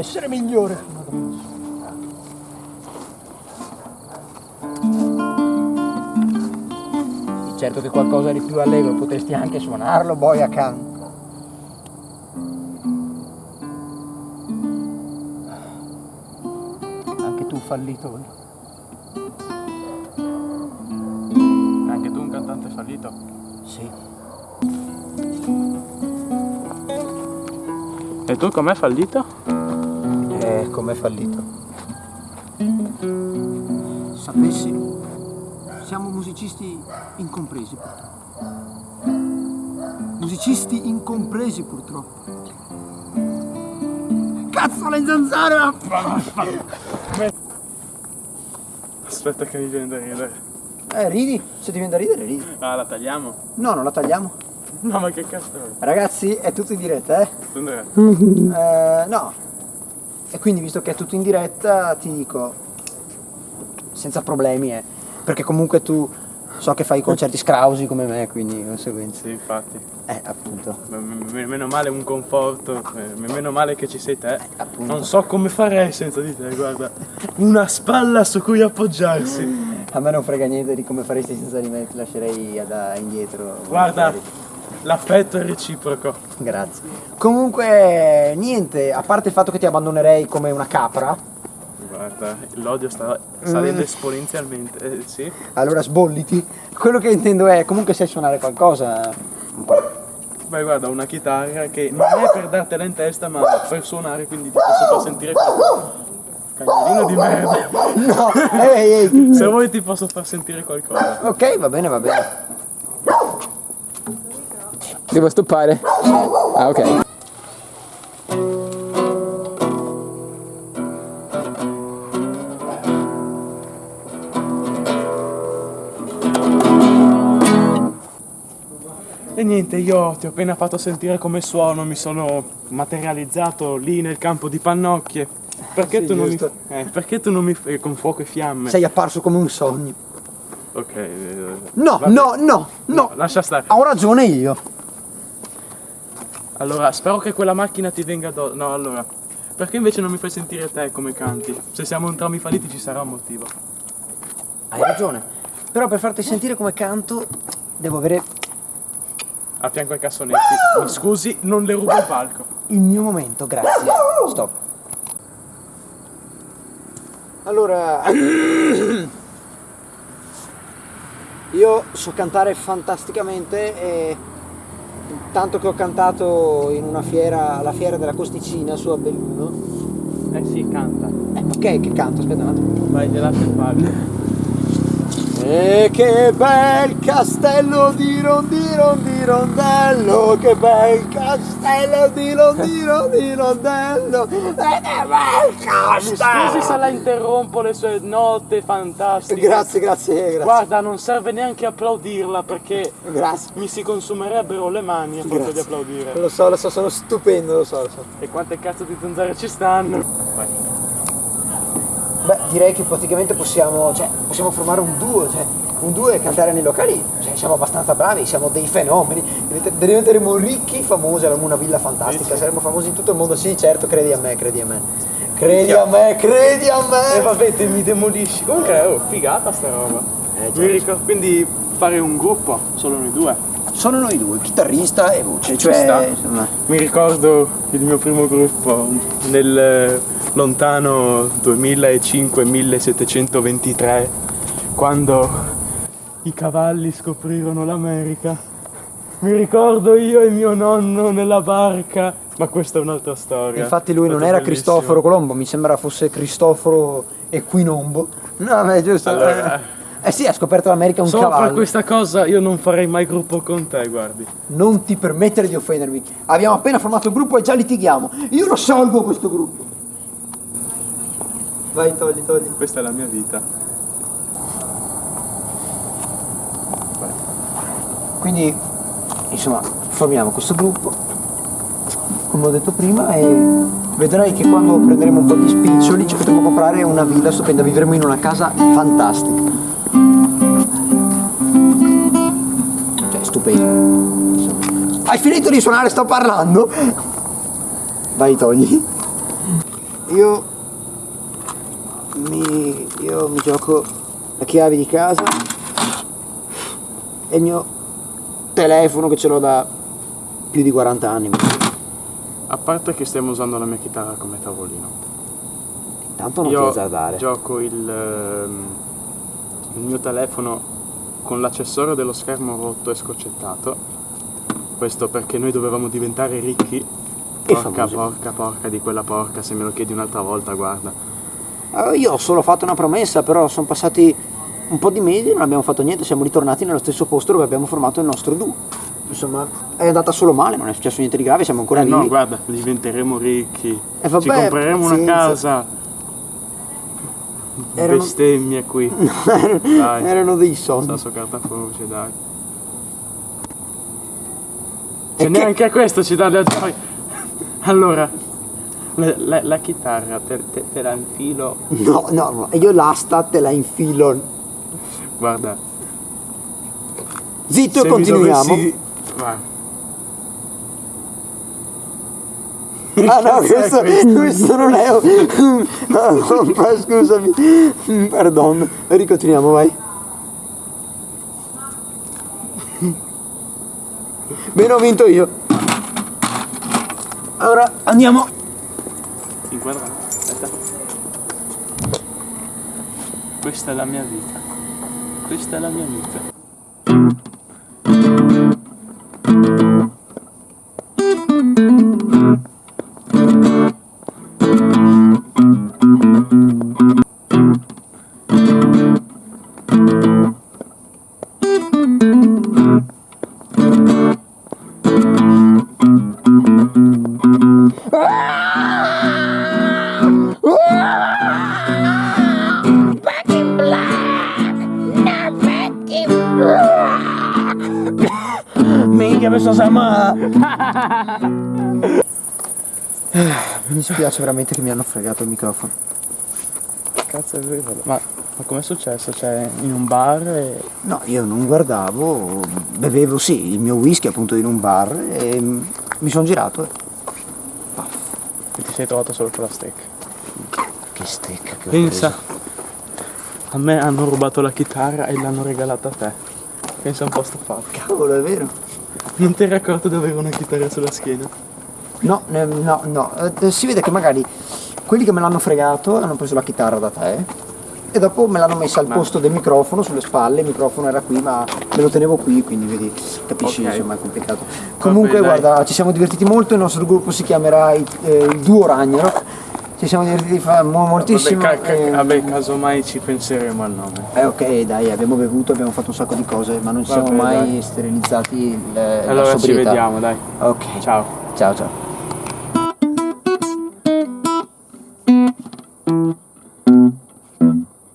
essere migliore. Certo che qualcosa di più allegro potresti anche suonarlo poi accanto. Anche tu fallito? Anche tu un cantante fallito? Sì. E tu com'è fallito? Com'è fallito? Sapessi, siamo musicisti incompresi purtroppo. Musicisti incompresi purtroppo. Cazzo le zanzare! Aspetta che mi viene da ridere. Eh, ridi? Se ti viene da ridere, ridi. Ah, la tagliamo? No, non la tagliamo. No, ma che cazzo è? Ragazzi, è tutto in diretta, eh? Dov'è? Eh, no. E quindi, visto che è tutto in diretta, ti dico, senza problemi, eh. Perché comunque tu so che fai concerti scrausi come me, quindi di conseguenza. Sì, infatti. Eh, appunto. M- m- Meno male un conforto, eh, meno male che ci sei te. appunto. Non so come farei senza di te, guarda. Una spalla su cui appoggiarsi. A me non frega niente di come faresti senza di me, ti lascerei da indietro. Guarda. L'affetto è reciproco. Grazie. Comunque, niente, a parte il fatto che ti abbandonerei come una capra, Guarda, l'odio sta salendo esponenzialmente, eh, sì. allora sbolliti. Quello che intendo è, comunque sai suonare qualcosa, un po'. Beh, guarda, una chitarra che non è per dartela in testa, ma per suonare, quindi ti posso far sentire qualcosa. Cagnolino di merda. No, ehi, ehi. Se vuoi ti posso far sentire qualcosa. Ok, va bene, va bene. Devo stoppare? Ah, ok. E niente, io ti ho appena fatto sentire come suono, mi sono materializzato lì nel campo di pannocchie. Perché, Sì, tu, non mi, eh, perché tu non mi fai con fuoco e fiamme? Sei apparso come un sogno. Ok. eh, No, vabbè. no, no, no. Lascia stare. Ho ragione io. Allora, spero che quella macchina ti venga addosso. No, allora. Perché invece non mi fai sentire te come canti? Se siamo entrambi falliti ci sarà un motivo. Hai ragione. Però per farti sentire come canto, devo avere A fianco ai cassonetti. Mi scusi, non le rubo il palco. il mio momento, grazie. Stop. Allora, io so cantare fantasticamente e tanto che ho cantato in una fiera, alla fiera della Costicina su a Belluno. Eh sì, canta. Eh, ok, che canto, aspetta un attimo. Vai, il palco. E che bel castello di rondino di rondello, che bel castello di rondino di rondello, e che bel Mi castello! scusi se la interrompo le sue note fantastiche. Grazie, grazie, grazie. Guarda, non serve neanche applaudirla perché Grazie. mi si consumerebbero le mani a forza di applaudire. Lo so, lo so, sono stupendo, lo so, lo so. E quante cazzo di zanzare ci stanno? Vai. Direi che praticamente possiamo, cioè, possiamo formare un duo, cioè, un duo e cantare nei locali, cioè, siamo abbastanza bravi, siamo dei fenomeni, Divent- diventeremo ricchi, famosi, avremo una villa fantastica, saremo famosi in tutto il mondo, sì certo, credi a me, credi a me. Credi a me, credi a E me! vabbè, te mi demolisci. Comunque, oh, figata sta roba. Eh, ricordo, quindi fare un gruppo, solo noi due. Sono noi due, chitarrista e voce, cioè, insomma, Mi ricordo il mio primo gruppo nel eh, lontano 2005-1723, quando i cavalli scoprirono l'America. Mi ricordo io e mio nonno nella barca, ma questa è un'altra storia. infatti lui È non era bellissimo. Cristoforo Colombo, mi sembra fosse Cristoforo Equinombo. No, beh, giusto. Allora, Eh sì, ha scoperto l'America un Solo cavallo. per questa cosa io non farei mai gruppo con te, guardi. Non ti permettere di offendermi. Abbiamo appena formato il gruppo e già litighiamo. Io lo salvo questo gruppo. Vai, togli, togli. Questa è la mia vita. Quindi, insomma, formiamo questo gruppo, come ho detto prima, e vedrai che quando prenderemo un po' di spiccioli ci potremo comprare una villa stupenda, vivremo in una casa fantastica. Insomma. Hai finito di suonare, sto parlando? Vai, togli. io mi, io mi gioco la chiave di casa e il mio telefono che ce l'ho da più di 40 anni. A parte che stiamo usando la mia chitarra come tavolino. Tanto non ti Io azzardare. gioco il, ehm, il mio telefono con l'accessorio dello schermo rotto e scoccettato. Questo perché noi dovevamo diventare ricchi. Porca, porca, porca di quella porca, se me lo chiedi un'altra volta, guarda. Eh, Io ho solo fatto una promessa, però sono passati un po' di mesi e non abbiamo fatto niente, siamo ritornati nello stesso posto dove abbiamo formato il nostro duo. Insomma, è andata solo male, non è successo niente di grave, siamo ancora Eh lì. no, guarda, diventeremo ricchi. Eh, vabbè, Ci compreremo una pazienza. casa. Erano- Bestemmia qui. erano, Dai. erano dei sogni. Sasso carta croce, dai. E Se che- neanche a questo ci dà da gioia. Allora, la, la- la chitarra te, te- te la infilo. No, no, no, io l'asta te la infilo. Guarda. Zitto se e continuiamo. dovessi- Guarda. Ah no, questo, questo non è un... No, ma scusami. Perdon. Ricontinuiamo, vai. Bene, ho vinto io. Ora andiamo. Inquadra. Aspetta. Questa è la mia vita. Questa è la mia vita. Back in black, not back in black. Minchia, questo sama. Mi dispiace veramente che mi hanno fregato il microfono. Cazzo è vero. Ma, ma com'è successo? Cioè, in un bar e... No, io non guardavo, bevevo sì il mio whisky appunto in un bar e mi sono girato. e- e ti sei trovato solo con la steak. Che stecca che Pensa. A me hanno rubato la chitarra e l'hanno regalata a te. Pensa un po' sto fatto. Cavolo, è vero. Non ti eri accorto di avere una chitarra sulla schiena? No, no, no. Eh, si vede che magari quelli che me l'hanno fregato hanno preso la chitarra da te e dopo me l'hanno messa al posto del microfono sulle spalle, il microfono era qui ma me lo tenevo qui, quindi vedi, capisci, Ok. insomma è complicato. Comunque dai. guarda, ci siamo divertiti molto, il nostro gruppo si chiamerà il, eh, il Duo Ragnaro. Ci siamo divertiti fa- mo- moltissimo. Vabbè, ca- ca- eh, vabbè, casomai ci penseremo al nome. eh, ok, dai, abbiamo bevuto, abbiamo fatto un sacco di cose, ma non ci siamo mai dai. sterilizzati il, la Allora ci vediamo, dai. Ok. Ciao. Ciao ciao.